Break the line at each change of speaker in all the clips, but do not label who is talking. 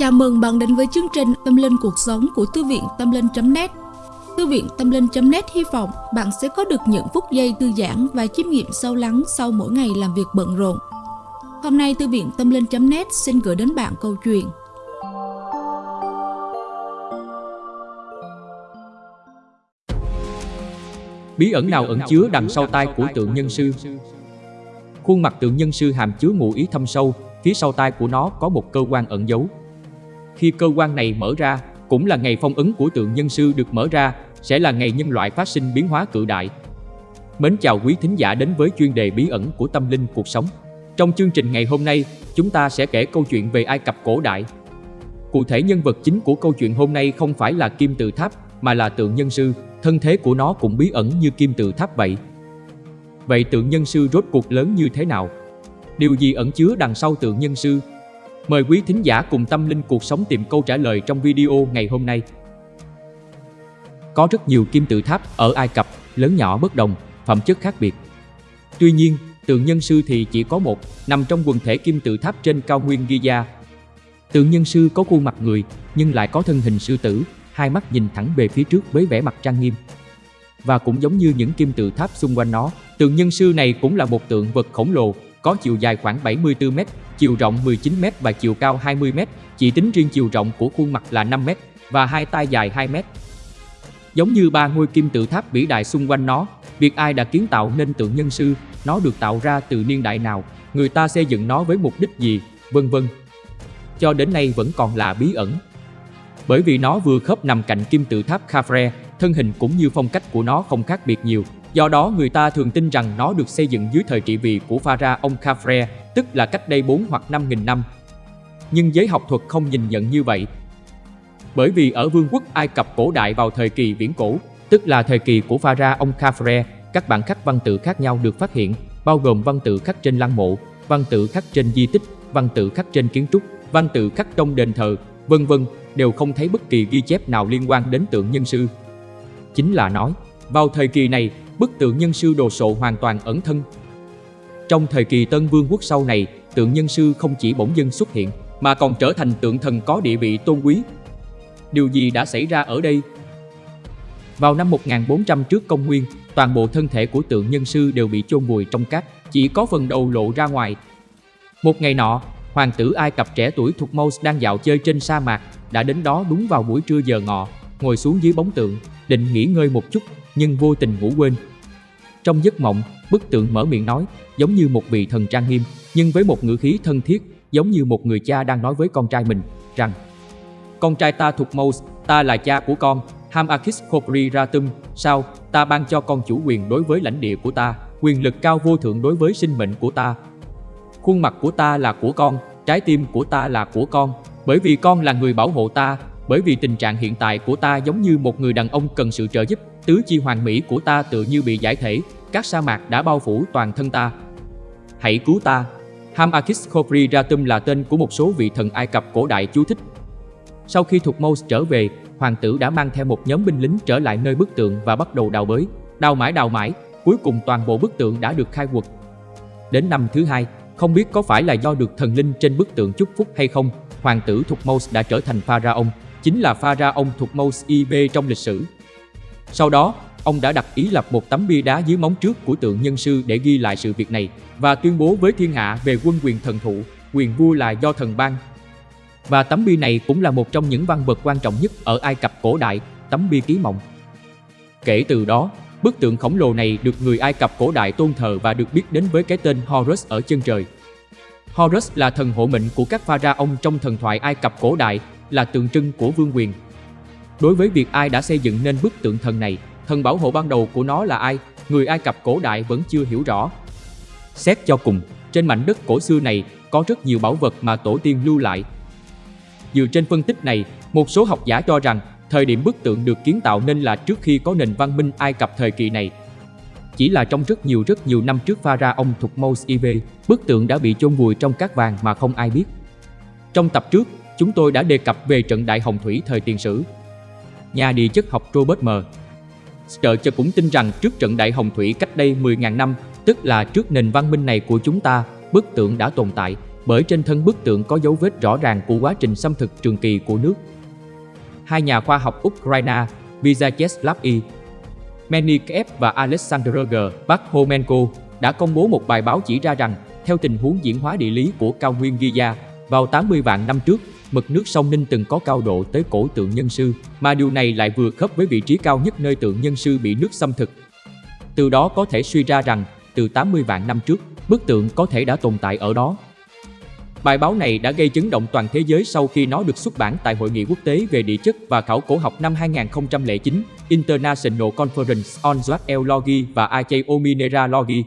Chào mừng bạn đến với chương trình Tâm Linh Cuộc Sống của Thư viện Tâm Linh.net Thư viện Tâm Linh.net hy vọng bạn sẽ có được những phút giây thư giãn và chiêm nghiệm sâu lắng sau mỗi ngày làm việc bận rộn. Hôm nay Thư viện Tâm Linh.net xin gửi đến bạn câu chuyện
Bí ẩn nào ẩn chứa đằng sau tai của tượng nhân sư Khuôn mặt tượng nhân sư hàm chứa ngụ ý thâm sâu, phía sau tai của nó có một cơ quan ẩn giấu. Khi cơ quan này mở ra, cũng là ngày phong ấn của tượng nhân sư được mở ra, sẽ là ngày nhân loại phát sinh biến hóa cự đại. Mến chào quý thính giả đến với chuyên đề bí ẩn của tâm linh cuộc sống. Trong chương trình ngày hôm nay, chúng ta sẽ kể câu chuyện về Ai Cập cổ đại. Cụ thể nhân vật chính của câu chuyện hôm nay không phải là kim tự tháp, mà là tượng nhân sư, thân thế của nó cũng bí ẩn như kim tự tháp vậy. Vậy tượng nhân sư rốt cuộc lớn như thế nào? Điều gì ẩn chứa đằng sau tượng nhân sư? Mời quý thính giả cùng tâm linh cuộc sống tìm câu trả lời trong video ngày hôm nay. Có rất nhiều kim tự tháp ở Ai Cập, lớn nhỏ bất đồng, phẩm chất khác biệt. Tuy nhiên, tượng nhân sư thì chỉ có một, nằm trong quần thể kim tự tháp trên cao nguyên Giza. Tượng nhân sư có khuôn mặt người, nhưng lại có thân hình sư tử, hai mắt nhìn thẳng về phía trước với vẻ mặt trang nghiêm. Và cũng giống như những kim tự tháp xung quanh nó, tượng nhân sư này cũng là một tượng vật khổng lồ, có chiều dài khoảng 74 mét chiều rộng 19m và chiều cao 20m, chỉ tính riêng chiều rộng của khuôn mặt là 5m và hai tay dài 2m. Giống như ba ngôi kim tự tháp vĩ đại xung quanh nó, việc ai đã kiến tạo nên tượng nhân sư, nó được tạo ra từ niên đại nào, người ta xây dựng nó với mục đích gì, vân vân. Cho đến nay vẫn còn là bí ẩn. Bởi vì nó vừa khớp nằm cạnh kim tự tháp Khafre, thân hình cũng như phong cách của nó không khác biệt nhiều. Do đó người ta thường tin rằng nó được xây dựng dưới thời trị vì của pharaoh ông Khafre, tức là cách đây 4 hoặc 5 nghìn năm. Nhưng giới học thuật không nhìn nhận như vậy. Bởi vì ở vương quốc Ai Cập cổ đại vào thời kỳ viễn cổ, tức là thời kỳ của pharaoh ông Khafre, các bản khắc văn tự khác nhau được phát hiện, bao gồm văn tự khắc trên lăng mộ, văn tự khắc trên di tích, văn tự khắc trên kiến trúc, văn tự khắc trong đền thờ, vân vân, đều không thấy bất kỳ ghi chép nào liên quan đến tượng nhân sư. Chính là nói, vào thời kỳ này, bức tượng nhân sư đồ sộ hoàn toàn ẩn thân. Trong thời kỳ Tân Vương quốc sau này, tượng nhân sư không chỉ bỗng dưng xuất hiện, mà còn trở thành tượng thần có địa vị tôn quý. Điều gì đã xảy ra ở đây? Vào năm 1400 trước công nguyên, toàn bộ thân thể của tượng nhân sư đều bị chôn vùi trong cát, chỉ có phần đầu lộ ra ngoài. Một ngày nọ, hoàng tử Ai Cập trẻ tuổi thuộc Mouse đang dạo chơi trên sa mạc, đã đến đó đúng vào buổi trưa giờ ngọ, ngồi xuống dưới bóng tượng, định nghỉ ngơi một chút, nhưng vô tình ngủ quên. Trong giấc mộng, bức tượng mở miệng nói, giống như một vị thần trang nghiêm, nhưng với một ngữ khí thân thiết, giống như một người cha đang nói với con trai mình, rằng Con trai ta thuộc Thutmose, ta là cha của con, Hamakis Khopri Ratum, sao, ta ban cho con chủ quyền đối với lãnh địa của ta, quyền lực cao vô thượng đối với sinh mệnh của ta. Khuôn mặt của ta là của con, trái tim của ta là của con, bởi vì con là người bảo hộ ta, bởi vì tình trạng hiện tại của ta giống như một người đàn ông cần sự trợ giúp, tứ chi hoàn mỹ của ta tự như bị giải thể, các sa mạc đã bao phủ toàn thân ta. Hãy cứu ta. Hamakis Khopri Ratum là tên của một số vị thần Ai Cập cổ đại chú thích. Sau khi thuộc Mose trở về, hoàng tử đã mang theo một nhóm binh lính trở lại nơi bức tượng và bắt đầu đào bới. Đào mãi đào mãi, cuối cùng toàn bộ bức tượng đã được khai quật. Đến năm thứ hai, không biết có phải là do được thần linh trên bức tượng chúc phúc hay không, hoàng tử Thutmose đã trở thành pharaoh, chính là pha ra ông thuộc Thutmose IB trong lịch sử. Sau đó, ông đã đặt ý lập một tấm bia đá dưới móng trước của tượng nhân sư để ghi lại sự việc này và tuyên bố với thiên hạ về quân quyền thần thụ, quyền vua là do thần ban. Và tấm bia này cũng là một trong những văn vật quan trọng nhất ở Ai Cập cổ đại, tấm bia ký mộng. Kể từ đó, bức tượng khổng lồ này được người Ai Cập cổ đại tôn thờ và được biết đến với cái tên Horus ở chân trời. Horus là thần hộ mệnh của các pha ra ông trong thần thoại Ai Cập cổ đại, là tượng trưng của vương quyền. Đối với việc ai đã xây dựng nên bức tượng thần này, thần bảo hộ ban đầu của nó là ai, người Ai Cập cổ đại vẫn chưa hiểu rõ. Xét cho cùng, trên mảnh đất cổ xưa này có rất nhiều bảo vật mà tổ tiên lưu lại. Dựa trên phân tích này, một số học giả cho rằng thời điểm bức tượng được kiến tạo nên là trước khi có nền văn minh Ai Cập thời kỳ này. Chỉ là trong rất nhiều rất nhiều năm trước pharaoh ông Thutmose IV, bức tượng đã bị chôn vùi trong cát vàng mà không ai biết. Trong tập trước, chúng tôi đã đề cập về trận đại hồng thủy thời tiền sử. Nhà địa chất học Robert M. Sturge cũng tin rằng trước trận đại hồng thủy cách đây 10.000 năm, tức là trước nền văn minh này của chúng ta, bức tượng đã tồn tại, bởi trên thân bức tượng có dấu vết rõ ràng của quá trình xâm thực trường kỳ của nước. Hai nhà khoa học Ukraine, Vyacheslav I. Menikev và Alexander G. Bakhomenko đã công bố một bài báo chỉ ra rằng, theo tình huống diễn hóa địa lý của cao nguyên giza vào 80 vạn năm trước, mực nước sông Ninh từng có cao độ tới cổ tượng nhân sư, mà điều này lại vừa khớp với vị trí cao nhất nơi tượng nhân sư bị nước xâm thực. Từ đó có thể suy ra rằng, từ 80 vạn năm trước, bức tượng có thể đã tồn tại ở đó. Bài báo này đã gây chấn động toàn thế giới sau khi nó được xuất bản tại Hội nghị quốc tế về địa chất và khảo cổ học năm 2009, International Conference on Zoology và Archaeomineralogy.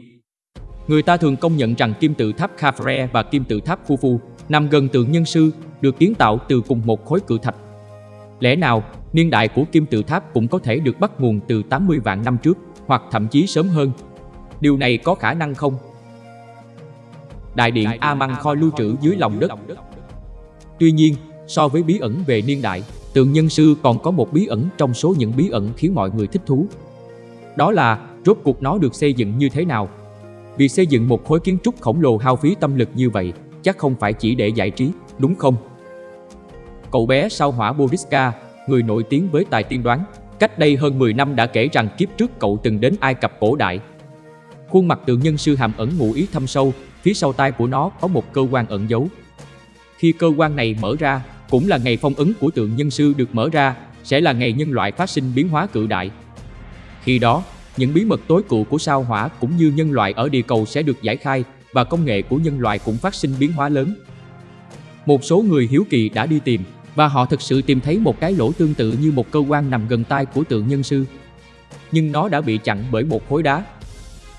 Người ta thường công nhận rằng kim tự tháp Khafre và kim tự tháp Khufu nằm gần tượng nhân sư, được kiến tạo từ cùng một khối cự thạch. Lẽ nào, niên đại của kim tự tháp cũng có thể được bắt nguồn từ 80 vạn năm trước, hoặc thậm chí sớm hơn? Điều này có khả năng không? Đại điện A-măng kho lưu trữ dưới lòng đất Tuy nhiên, so với bí ẩn về niên đại, tượng nhân sư còn có một bí ẩn trong số những bí ẩn khiến mọi người thích thú. Đó là rốt cuộc nó được xây dựng như thế nào? Việc xây dựng một khối kiến trúc khổng lồ hao phí tâm lực như vậy chắc không phải chỉ để giải trí, đúng không? Cậu bé sao hỏa Boriska, người nổi tiếng với tài tiên đoán, cách đây hơn 10 năm đã kể rằng kiếp trước cậu từng đến Ai Cập cổ đại. Khuôn mặt tượng nhân sư hàm ẩn ngụ ý thâm sâu, phía sau tai của nó có một cơ quan ẩn giấu. Khi cơ quan này mở ra, cũng là ngày phong ấn của tượng nhân sư được mở ra, sẽ là ngày nhân loại phát sinh biến hóa cự đại. Khi đó, những bí mật tối cụ của sao hỏa cũng như nhân loại ở địa cầu sẽ được giải khai và công nghệ của nhân loại cũng phát sinh biến hóa lớn. Một số người hiếu kỳ đã đi tìm và họ thực sự tìm thấy một cái lỗ tương tự như một cơ quan nằm gần tai của tượng nhân sư. Nhưng nó đã bị chặn bởi một khối đá.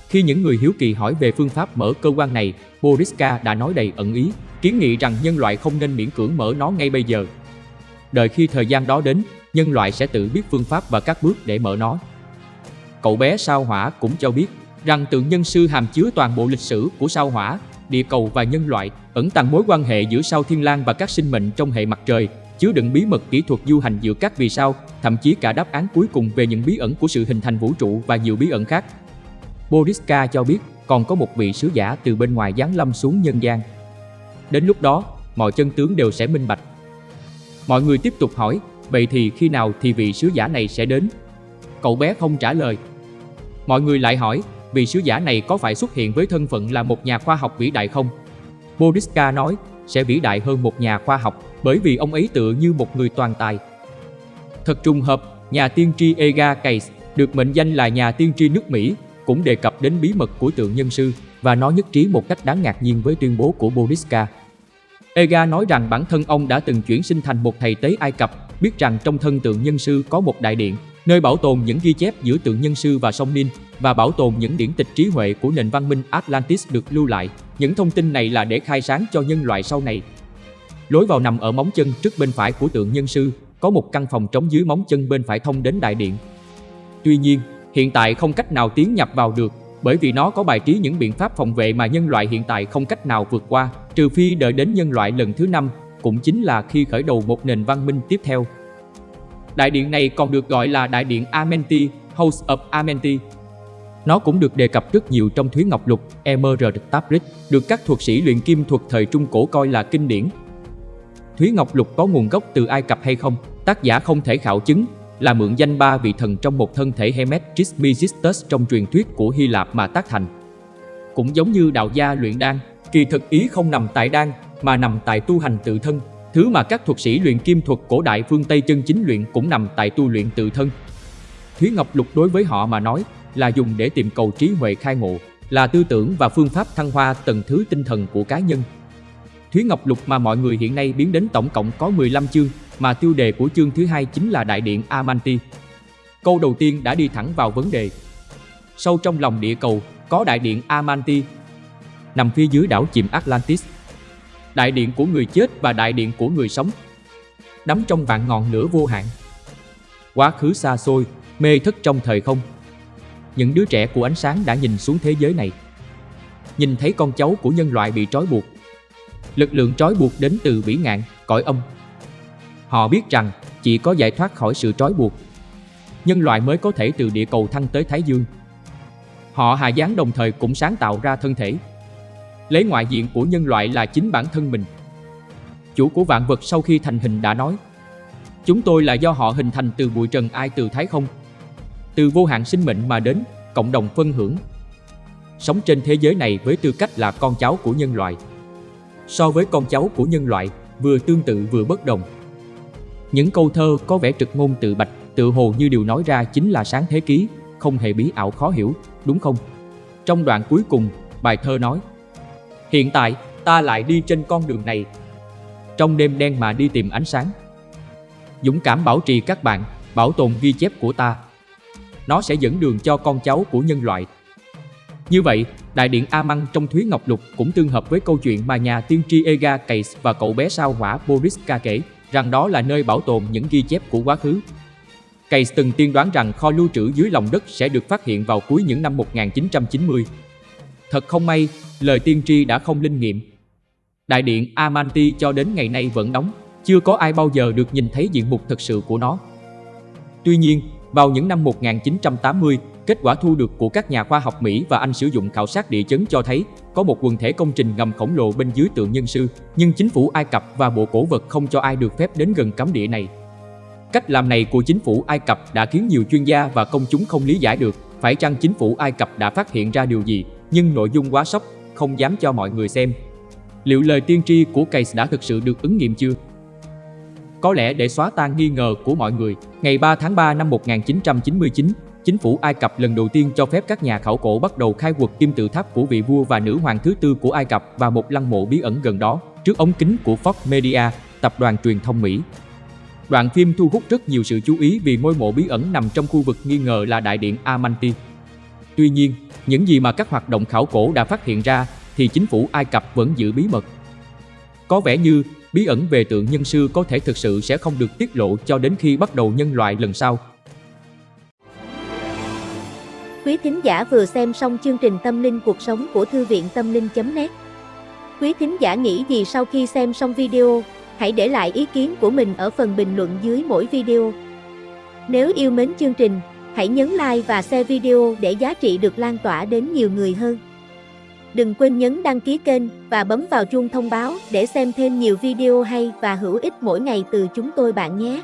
Khi những người hiếu kỳ hỏi về phương pháp mở cơ quan này, Boriska đã nói đầy ẩn ý, kiến nghị rằng nhân loại không nên miễn cưỡng mở nó ngay bây giờ. Đợi khi thời gian đó đến, nhân loại sẽ tự biết phương pháp và các bước để mở nó. Cậu bé sao hỏa cũng cho biết rằng tượng nhân sư hàm chứa toàn bộ lịch sử của sao hỏa, địa cầu và nhân loại, ẩn tàng mối quan hệ giữa sao thiên lang và các sinh mệnh trong hệ mặt trời, chứa đựng bí mật kỹ thuật du hành giữa các vì sao, thậm chí cả đáp án cuối cùng về những bí ẩn của sự hình thành vũ trụ và nhiều bí ẩn khác. Boriska cho biết còn có một vị sứ giả từ bên ngoài giáng lâm xuống nhân gian. Đến lúc đó, mọi chân tướng đều sẽ minh bạch. Mọi người tiếp tục hỏi, vậy thì khi nào thì vị sứ giả này sẽ đến? Cậu bé không trả lời. Mọi người lại hỏi, vị sứ giả này có phải xuất hiện với thân phận là một nhà khoa học vĩ đại không? Boriska nói, sẽ vĩ đại hơn một nhà khoa học bởi vì ông ấy tựa như một người toàn tài. Thật trùng hợp, nhà tiên tri Ega Case được mệnh danh là nhà tiên tri nước Mỹ cũng đề cập đến bí mật của tượng nhân sư và nó nhất trí một cách đáng ngạc nhiên với tuyên bố của Boriska. Ega nói rằng bản thân ông đã từng chuyển sinh thành một thầy tế Ai Cập, biết rằng trong thân tượng nhân sư có một đại điện, nơi bảo tồn những ghi chép giữa tượng nhân sư và sông Ninh và bảo tồn những điển tịch trí huệ của nền văn minh Atlantis được lưu lại. Những thông tin này là để khai sáng cho nhân loại sau này. Lối vào nằm ở móng chân trước bên phải của tượng nhân sư, có một căn phòng trống dưới móng chân bên phải thông đến đại điện. Tuy nhiên, hiện tại không cách nào tiến nhập vào được bởi vì nó có bài trí những biện pháp phòng vệ mà nhân loại hiện tại không cách nào vượt qua, trừ phi đợi đến nhân loại lần thứ năm, cũng chính là khi khởi đầu một nền văn minh tiếp theo. Đại điện này còn được gọi là Đại điện Amenti, House of Amenti. Nó cũng được đề cập rất nhiều trong Thúy Ngọc Lục, Emerald Tablet, được các thuật sĩ luyện kim thuật thời Trung Cổ coi là kinh điển. Thúy Ngọc Lục có nguồn gốc từ Ai Cập hay không, tác giả không thể khảo chứng, là mượn danh ba vị thần trong một thân thể Hermes Trismegistus trong truyền thuyết của Hy Lạp mà tác thành. Cũng giống như đạo gia luyện đan, kỳ thực ý không nằm tại đan mà nằm tại tu hành tự thân, thứ mà các thuật sĩ luyện kim thuật cổ đại phương Tây chân chính luyện cũng nằm tại tu luyện tự thân. Thúy Ngọc Lục đối với họ mà nói là dùng để tìm cầu trí huệ khai ngộ, là tư tưởng và phương pháp thăng hoa tầng thứ tinh thần của cá nhân. Thúy Ngọc Lục mà mọi người hiện nay biến đến tổng cộng có 15 chương, mà tiêu đề của chương thứ hai chính là Đại điện Amanti. Câu đầu tiên đã đi thẳng vào vấn đề. Sâu trong lòng địa cầu có Đại điện Amanti, nằm phía dưới đảo chìm Atlantis. Đại điện của người chết và đại điện của người sống. Đắm trong vạn ngọn lửa vô hạn. Quá khứ xa xôi, mê thức trong thời không. Những đứa trẻ của ánh sáng đã nhìn xuống thế giới này. Nhìn thấy con cháu của nhân loại bị trói buộc. Lực lượng trói buộc đến từ vĩ ngạn, cõi âm, Họ biết rằng chỉ có giải thoát khỏi sự trói buộc, nhân loại mới có thể từ địa cầu thăng tới Thái Dương. Họ hạ Giáng đồng thời cũng sáng tạo ra thân thể. lấy ngoại diện của nhân loại là chính bản thân mình. Chủ của vạn vật sau khi thành hình đã nói, chúng tôi là do họ hình thành từ bụi trần ai từ thái không, từ vô hạn sinh mệnh mà đến, cộng đồng phân hưởng. Sống trên thế giới này với tư cách là con cháu của nhân loại. So với con cháu của nhân loại, vừa tương tự vừa bất đồng. Những câu thơ có vẻ trực ngôn tự bạch, tự hồ như điều nói ra chính là sáng thế ký, không hề bí ảo khó hiểu, đúng không? Trong đoạn cuối cùng, bài thơ nói Hiện tại, ta lại đi trên con đường này Trong đêm đen mà đi tìm ánh sáng Dũng cảm bảo trì các bạn, bảo tồn ghi chép của ta nó sẽ dẫn đường cho con cháu của nhân loại Như vậy, đại điện A Măng trong Thúy Ngọc Lục cũng tương hợp với câu chuyện mà nhà tiên tri Ega Case và cậu bé sao hỏa Boriska kể rằng đó là nơi bảo tồn những ghi chép của quá khứ Case từng tiên đoán rằng kho lưu trữ dưới lòng đất sẽ được phát hiện vào cuối những năm 1990. Thật không may, lời tiên tri đã không linh nghiệm. Đại điện Amanti cho đến ngày nay vẫn đóng, chưa có ai bao giờ được nhìn thấy diện mục thật sự của nó. Tuy nhiên, vào những năm 1980, kết quả thu được của các nhà khoa học Mỹ và Anh sử dụng khảo sát địa chấn cho thấy có một quần thể công trình ngầm khổng lồ bên dưới tượng nhân sư, nhưng chính phủ Ai Cập và bộ cổ vật không cho ai được phép đến gần cấm địa này. Cách làm này của chính phủ Ai Cập đã khiến nhiều chuyên gia và công chúng không lý giải được phải chăng chính phủ Ai Cập đã phát hiện ra điều gì, nhưng nội dung quá sốc, không dám cho mọi người xem. Liệu lời tiên tri của Case đã thực sự được ứng nghiệm chưa? Có lẽ để xóa tan nghi ngờ của mọi người, ngày 3 tháng 3 năm 1999, chính phủ Ai Cập lần đầu tiên cho phép các nhà khảo cổ bắt đầu khai quật kim tự tháp của vị vua và nữ hoàng thứ tư của Ai Cập và một lăng mộ bí ẩn gần đó, trước ống kính của Fox Media, tập đoàn truyền thông Mỹ. Đoạn phim thu hút rất nhiều sự chú ý vì ngôi mộ bí ẩn nằm trong khu vực nghi ngờ là đại điện Amanti. Tuy nhiên, những gì mà các hoạt động khảo cổ đã phát hiện ra thì chính phủ Ai Cập vẫn giữ bí mật. Có vẻ như bí ẩn về tượng nhân sư có thể thực sự sẽ không được tiết lộ cho đến khi bắt đầu nhân loại lần sau.
Quý thính giả vừa xem xong chương trình Tâm linh cuộc sống của Thư viện Tâm linh.net Quý thính giả nghĩ gì sau khi xem xong video? Hãy để lại ý kiến của mình ở phần bình luận dưới mỗi video. Nếu yêu mến chương trình, hãy nhấn like và share video để giá trị được lan tỏa đến nhiều người hơn. Đừng quên nhấn đăng ký kênh và bấm vào chuông thông báo để xem thêm nhiều video hay và hữu ích mỗi ngày từ chúng tôi bạn nhé.